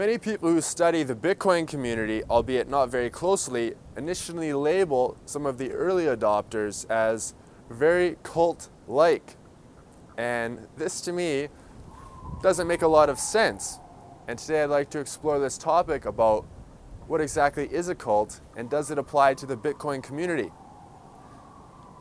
Many people who study the Bitcoin community, albeit not very closely, initially label some of the early adopters as very cult-like. And this to me doesn't make a lot of sense. And today I'd like to explore this topic about what exactly is a cult and does it apply to the Bitcoin community.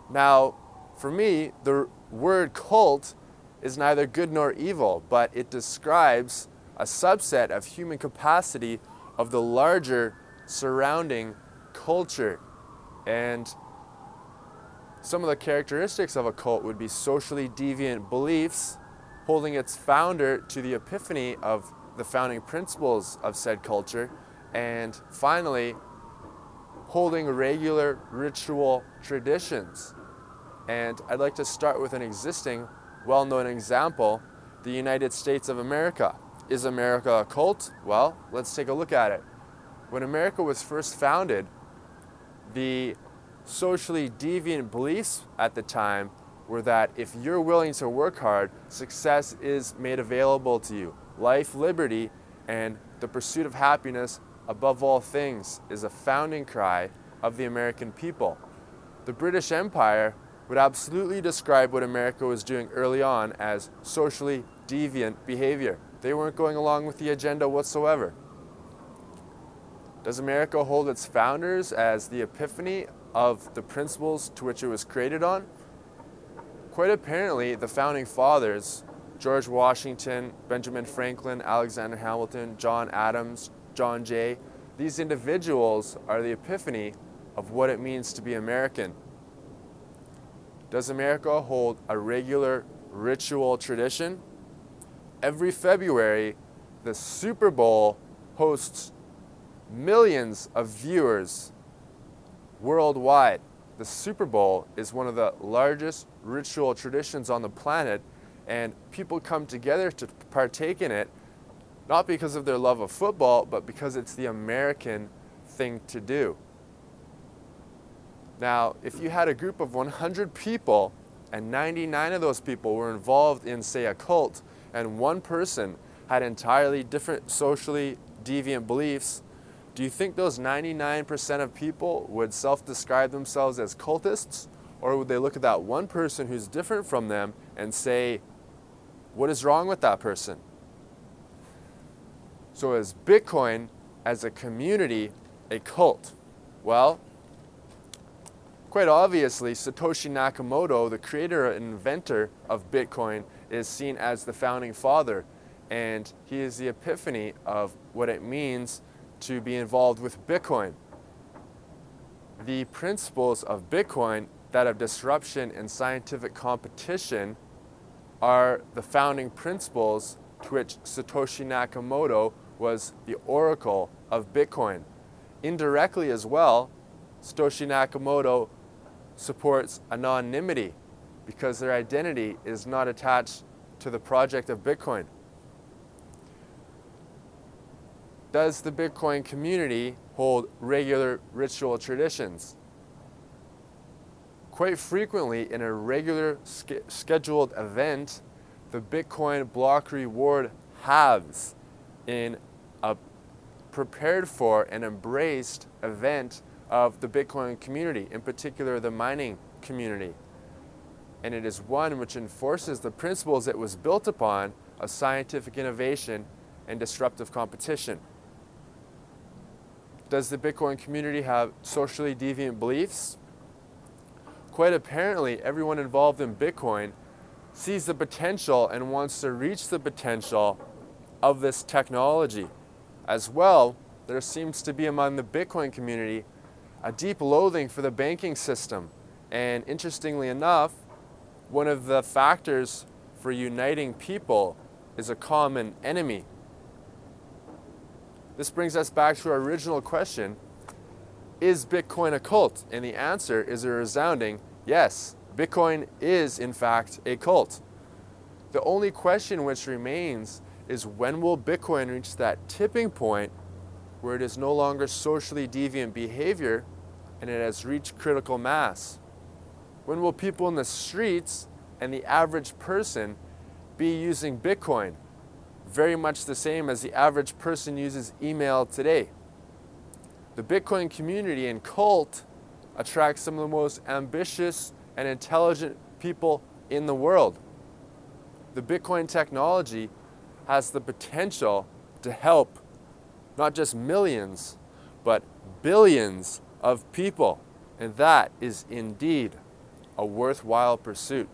Now, for me, the word cult is neither good nor evil, but it describes a subset of human capacity of the larger surrounding culture. And some of the characteristics of a cult would be socially deviant beliefs, holding its founder to the epiphany of the founding principles of said culture, and finally, holding regular ritual traditions. And I'd like to start with an existing, well-known example, the United States of America. Is America a cult? Well, let's take a look at it. When America was first founded, the socially deviant beliefs at the time were that if you're willing to work hard, success is made available to you. Life, liberty, and the pursuit of happiness above all things is a founding cry of the American people. The British Empire would absolutely describe what America was doing early on as socially deviant behavior. They weren't going along with the agenda whatsoever. Does America hold its founders as the epiphany of the principles to which it was created on? Quite apparently, the founding fathers, George Washington, Benjamin Franklin, Alexander Hamilton, John Adams, John Jay, these individuals are the epiphany of what it means to be American. Does America hold a regular ritual tradition? Every February, the Super Bowl hosts millions of viewers worldwide. The Super Bowl is one of the largest ritual traditions on the planet and people come together to partake in it not because of their love of football, but because it's the American thing to do. Now, if you had a group of 100 people and 99 of those people were involved in, say, a cult, and one person had entirely different socially deviant beliefs, do you think those 99% of people would self-describe themselves as cultists? Or would they look at that one person who's different from them and say, what is wrong with that person? So is Bitcoin as a community a cult? Well, quite obviously, Satoshi Nakamoto, the creator and inventor of Bitcoin, is seen as the founding father and he is the epiphany of what it means to be involved with Bitcoin. The principles of Bitcoin, that of disruption and scientific competition, are the founding principles to which Satoshi Nakamoto was the oracle of Bitcoin. Indirectly as well, Satoshi Nakamoto supports anonymity because their identity is not attached to the project of Bitcoin. Does the Bitcoin community hold regular ritual traditions? Quite frequently in a regular sch scheduled event, the Bitcoin block reward halves in a prepared for and embraced event of the Bitcoin community, in particular the mining community and it is one which enforces the principles it was built upon of scientific innovation and disruptive competition. Does the Bitcoin community have socially deviant beliefs? Quite apparently, everyone involved in Bitcoin sees the potential and wants to reach the potential of this technology. As well, there seems to be among the Bitcoin community a deep loathing for the banking system. And interestingly enough, one of the factors for uniting people is a common enemy. This brings us back to our original question, is Bitcoin a cult? And the answer is a resounding yes. Bitcoin is in fact a cult. The only question which remains is when will Bitcoin reach that tipping point where it is no longer socially deviant behavior and it has reached critical mass? When will people in the streets and the average person be using Bitcoin very much the same as the average person uses email today. The Bitcoin community and cult attracts some of the most ambitious and intelligent people in the world. The Bitcoin technology has the potential to help not just millions, but billions of people. And that is indeed a worthwhile pursuit.